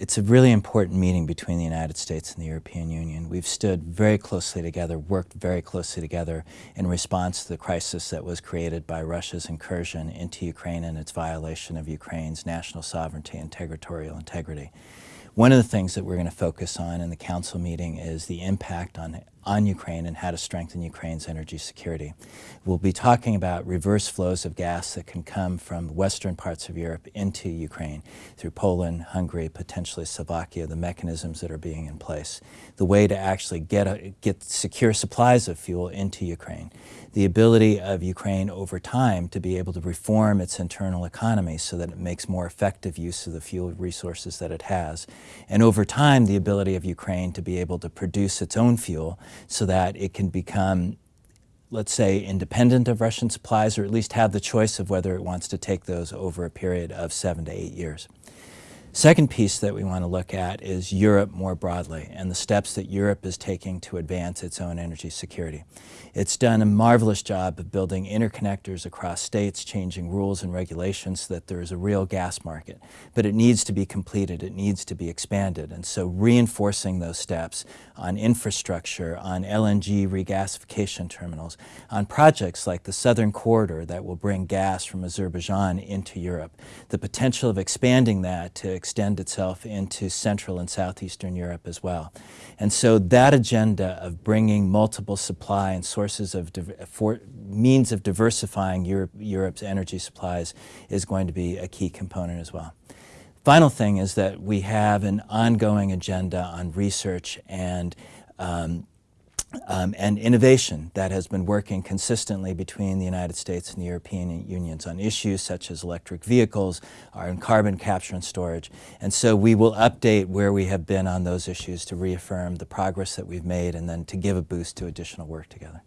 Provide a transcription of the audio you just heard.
It's a really important meeting between the United States and the European Union. We've stood very closely together, worked very closely together in response to the crisis that was created by Russia's incursion into Ukraine and its violation of Ukraine's national sovereignty and territorial integrity. One of the things that we're going to focus on in the council meeting is the impact on, on Ukraine and how to strengthen Ukraine's energy security. We'll be talking about reverse flows of gas that can come from western parts of Europe into Ukraine through Poland, Hungary, potentially Slovakia, the mechanisms that are being in place, the way to actually get, a, get secure supplies of fuel into Ukraine, the ability of Ukraine over time to be able to reform its internal economy so that it makes more effective use of the fuel resources that it has, and over time the ability of Ukraine to be able to produce its own fuel so that it can become let's say, independent of Russian supplies, or at least have the choice of whether it wants to take those over a period of seven to eight years. Second piece that we want to look at is Europe more broadly and the steps that Europe is taking to advance its own energy security. It's done a marvelous job of building interconnectors across states, changing rules and regulations so that there is a real gas market. But it needs to be completed, it needs to be expanded. And so reinforcing those steps on infrastructure, on LNG regasification terminals, on projects like the Southern Corridor that will bring gas from Azerbaijan into Europe, the potential of expanding that to extend itself into Central and Southeastern Europe as well. And so that agenda of bringing multiple supply and sources of means of diversifying Europe, Europe's energy supplies is going to be a key component as well. Final thing is that we have an ongoing agenda on research and um, um, and innovation that has been working consistently between the United States and the European unions on issues such as electric vehicles, in carbon capture and storage. And so we will update where we have been on those issues to reaffirm the progress that we've made and then to give a boost to additional work together.